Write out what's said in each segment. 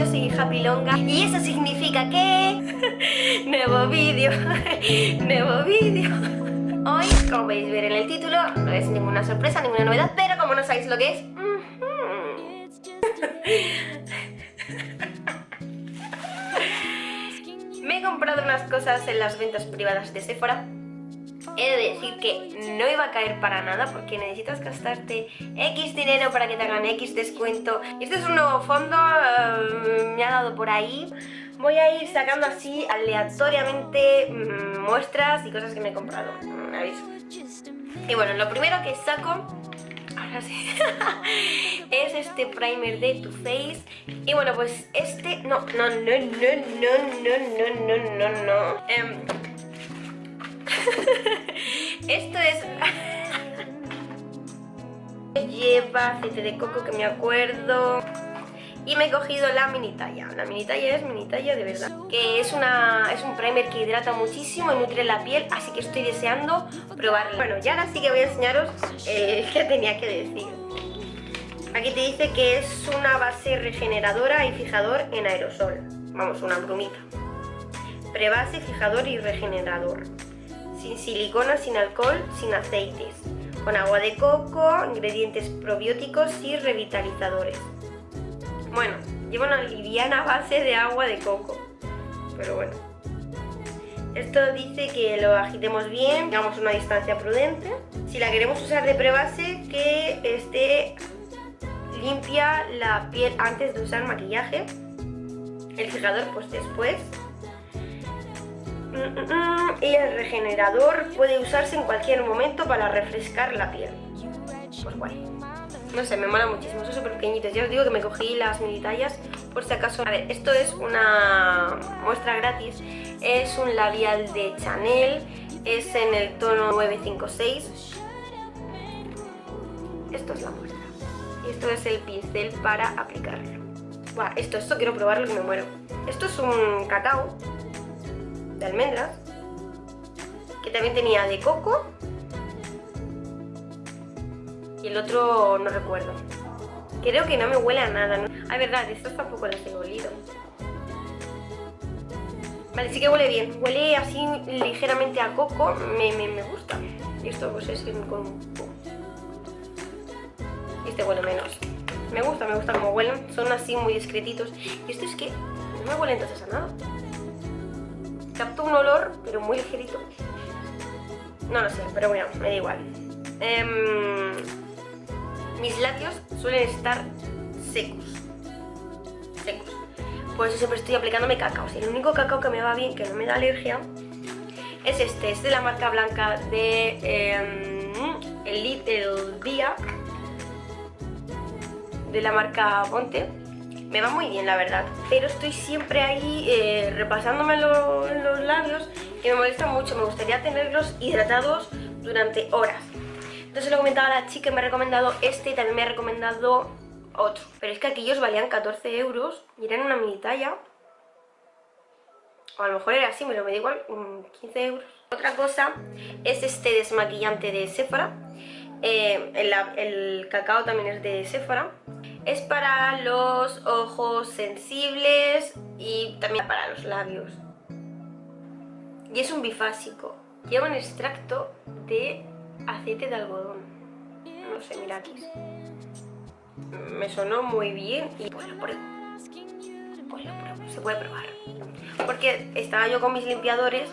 yo soy Happy Longa y eso significa que... nuevo vídeo, nuevo vídeo. Hoy, como podéis ver en el título, no es ninguna sorpresa, ninguna novedad, pero como no sabéis lo que es... Me he comprado unas cosas en las ventas privadas de Sephora He de decir que no iba a caer para nada porque necesitas gastarte X dinero para que te hagan X descuento. Este es un nuevo fondo, eh, me ha dado por ahí. Voy a ir sacando así aleatoriamente mm, muestras y cosas que me he comprado. Y bueno, lo primero que saco ahora sí, es este primer de Too Faced y bueno pues este, no, no, no, no, no, no, no, no, no, no, em, Esto es... Lleva aceite de coco que me acuerdo. Y me he cogido la mini talla. La mini talla es mini talla de verdad. Que es, una, es un primer que hidrata muchísimo y nutre la piel así que estoy deseando probarla. Bueno, ya ahora sí que voy a enseñaros eh, qué tenía que decir. Aquí te dice que es una base regeneradora y fijador en aerosol. Vamos, una brumita. Prebase, fijador y regenerador sin silicona, sin alcohol, sin aceites, con agua de coco, ingredientes probióticos y revitalizadores. Bueno, lleva una liviana base de agua de coco, pero bueno. Esto dice que lo agitemos bien, a una distancia prudente. Si la queremos usar de prebase, que esté limpia la piel antes de usar maquillaje. El fijador pues después y el regenerador puede usarse en cualquier momento para refrescar la piel. Pues guay. No sé, me mola muchísimo, son súper pequeñitos. Ya os digo que me cogí las mini tallas por si acaso... A ver, esto es una muestra gratis. Es un labial de Chanel. Es en el tono 956. Esto es la muestra. Y esto es el pincel para aplicarlo. Esto, esto quiero probarlo que me muero. Esto es un cacao de almendras, que también tenía de coco, y el otro no recuerdo. Creo que no me huele a nada. ¿no? Ah, verdad, estos tampoco los he olido. Vale, sí que huele bien. Huele así ligeramente a coco. Me, me, gusta. Y esto pues es con... Este huele menos. Me gusta, me gusta como huelen. Son así muy discretitos. Y esto es que no me huele entonces a nada captó un olor, pero muy ligerito. No lo sé, pero bueno, me da igual. Em, mis labios suelen estar secos. Secos. Por eso siempre estoy aplicándome cacao. el único cacao que me va bien, que no me da alergia, es este. Es de la marca blanca de eh, el, el Día. De la marca Ponte me va muy bien la verdad. Pero estoy siempre ahí eh, repasándome los labios que me molesta mucho, me gustaría tenerlos hidratados durante horas. Entonces lo comentaba la chica, me ha recomendado este y también me ha recomendado otro. Pero es que aquellos valían 14 euros y eran una mini talla o a lo mejor era así, pero me da igual, 15 euros. Otra cosa es este desmaquillante de Sephora. Eh, el cacao también es de Sephora es para los ojos sensibles y también para los labios. Y es un bifásico. Lleva un extracto de aceite de algodón. No sé, mira aquí. Me sonó muy bien y pues. Pues lo pruebo, se puede probar. Porque estaba yo con mis limpiadores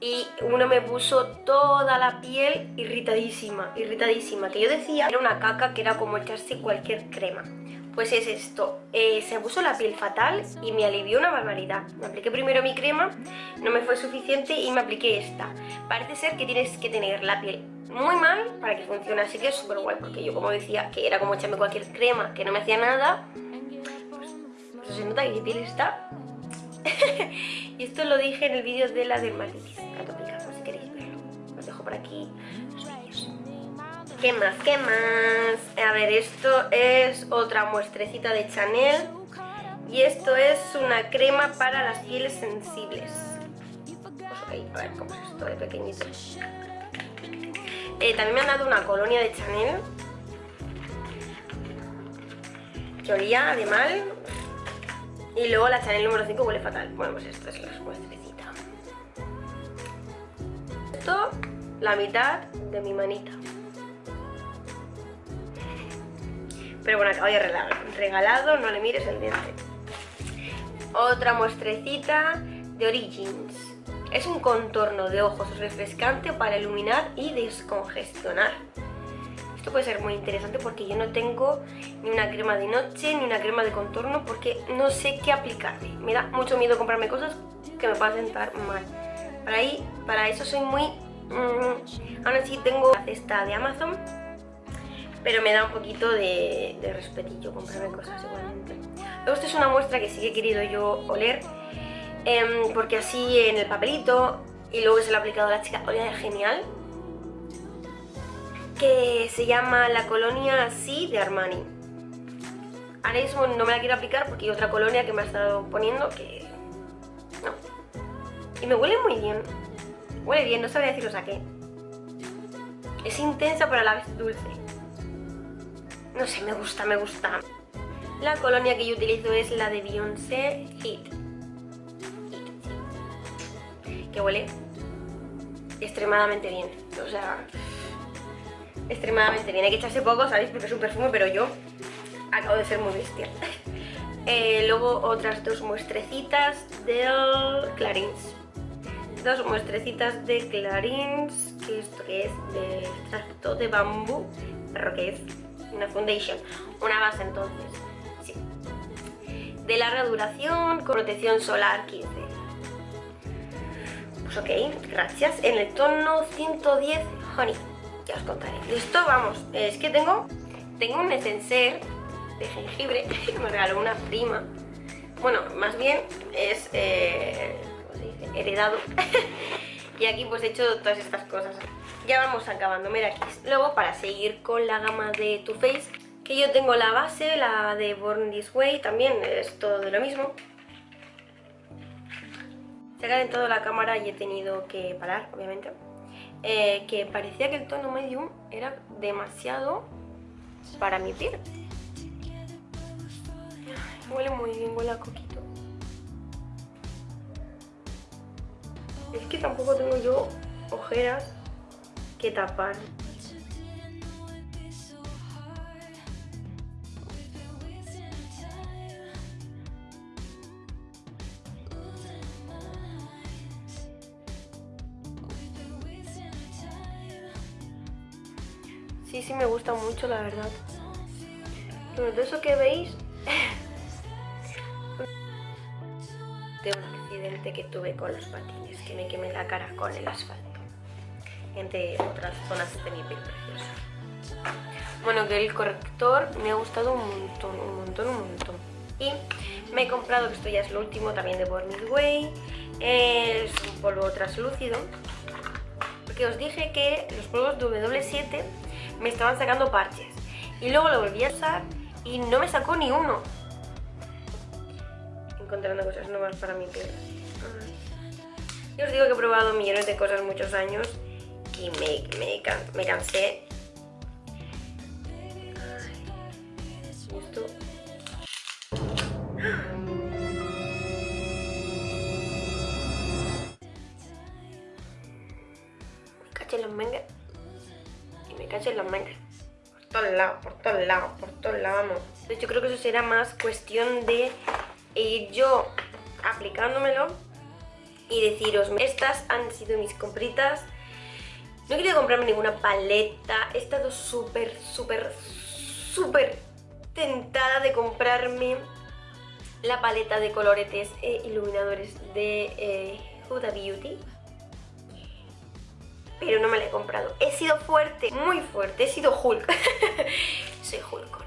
y uno me puso toda la piel irritadísima, irritadísima, que yo decía era una caca que era como echarse cualquier crema. Pues es esto, eh, se puso la piel fatal y me alivió una barbaridad. Me apliqué primero mi crema, no me fue suficiente y me apliqué esta. Parece ser que tienes que tener la piel muy mal para que funcione, así que es súper guay, porque yo como decía que era como echarme cualquier crema que no me hacía nada, pues, pues se nota que mi piel está y esto lo dije en el vídeo de la dermatitis atópica, si queréis verlo. Os dejo por aquí. ¿Qué más? ¿Qué más? A ver, esto es otra muestrecita de Chanel. Y esto es una crema para las pieles sensibles. Pues a ver cómo es esto de pequeñito. Eh, también me han dado una colonia de Chanel. Que olía de mal. Y luego la Chanel número 5 huele fatal. Bueno, pues esta es la muestrecita. Esto, la mitad de mi manita. Pero bueno, acabo de regalado, no le mires el diente. Otra muestrecita de Origins. Es un contorno de ojos refrescante para iluminar y descongestionar. Esto puede ser muy interesante porque yo no tengo ni una crema de noche ni una crema de contorno porque no sé qué aplicarme. Me da mucho miedo comprarme cosas que me puedan sentar mal. Para, ahí, para eso soy muy... Mmm, aún así tengo la cesta de Amazon, pero me da un poquito de, respetillo comprarme cosas igualmente. Luego esta es una muestra que sí que he querido yo oler Em, porque así en el papelito y luego se lo ha aplicado la chica, olía genial que se llama la colonia Sí de Armani. Ahora mismo no me la quiero aplicar porque hay otra colonia que me ha estado poniendo que no. Y me huele muy bien. Huele bien, no sabría deciros a qué. Es intensa pero a la vez dulce. No sé, me gusta, me gusta. La colonia que yo utilizo es la de Beyoncé Heat que huele extremadamente bien. O sea, extremadamente bien. Hay que echarse poco, ¿sabéis? Porque es un perfume, pero yo acabo de ser muy bestia. Eh, luego otras dos muestrecitas del Clarins. Dos muestrecitas de Clarins, que esto que es de extracto de bambú, pero que es una foundation, una base entonces. Sí. De larga duración, con protección solar 15 ok, gracias. En el tono 110 Honey, contaré. Listo, vamos. Es que tengo, tengo un esencial de jengibre que me regaló una prima. Bueno, más bien es, eh. Heredado. y aquí pues he hecho todas estas cosas. Ya vamos acabando, mira aquí. Luego para seguir con la gama de Too Faced, que yo tengo la base, la de Born This Way, también es todo de lo mismo. Se ha calentado la cámara y he tenido que parar, obviamente. Eh, que parecía que el tono medium era demasiado para mi piel. Huele muy bien, huele a coquito. Es que tampoco tengo yo ojeras que tapar. Sí, sí me gusta mucho, la verdad. Pero de eso que veis... de un accidente que tuve con los patines, que me quemé la cara con el asfalto. Entre otras zonas de mi piel preciosa. Bueno, que el corrector me ha gustado un montón, un montón, un montón. Y me he comprado, que esto ya es lo último, también de Born Way. Es un polvo translúcido. Porque os dije que los polvos W7 me estaban sacando parches. Y luego lo volví a usar y no me sacó ni uno. Encontrando cosas nuevas para mi piel. Yo os digo que he probado millones de cosas muchos años y me, me, me cansé. Esto... Caché los mangas me caché en las mangas. Por todos lados, por todos lados, por todos lados, vamos. Entonces yo creo que eso será más cuestión de ir yo aplicándomelo y deciros, estas han sido mis compritas. No he querido comprarme ninguna paleta, he estado súper, súper, súper tentada de comprarme la paleta de coloretes e iluminadores de eh, Huda Beauty pero no me la he comprado. He sido fuerte, muy fuerte, he sido Hulk. Soy Hulkona.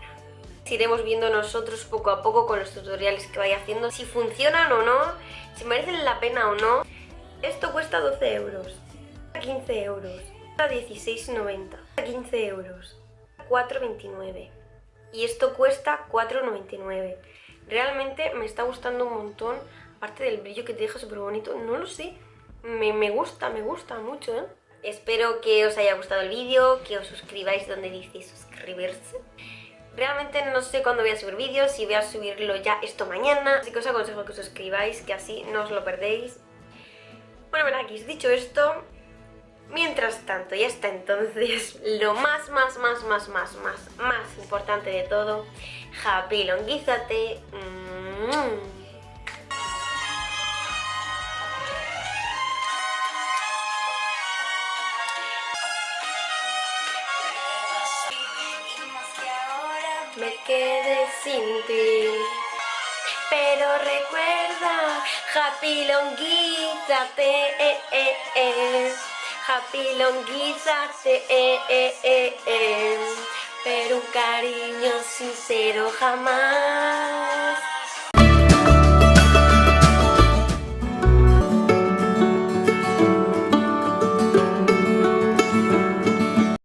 Iremos viendo nosotros poco a poco con los tutoriales que vaya haciendo si funcionan o no, si merecen la pena o no. Esto cuesta 12 euros, 15 euros, 16,90, 15 euros, 4,29 y esto cuesta 4,99. Realmente me está gustando un montón, aparte del brillo que te deja súper bonito, no lo sé, me, me gusta, me gusta mucho, ¿eh? Espero que os haya gustado el vídeo, que os suscribáis donde dice suscribirse. Realmente no sé cuándo voy a subir vídeos, si voy a subirlo ya esto mañana, así que os aconsejo que os suscribáis, que así no os lo perdéis. Bueno, bueno, aquí dicho esto, mientras tanto y hasta entonces, lo más, más, más, más, más, más, más importante de todo, japilonguízate. Mmm. me happy longuízate, eh, eh, eh. Happy longuízate, eh, eh, eh, eh. Pero un cariño sincero jamás.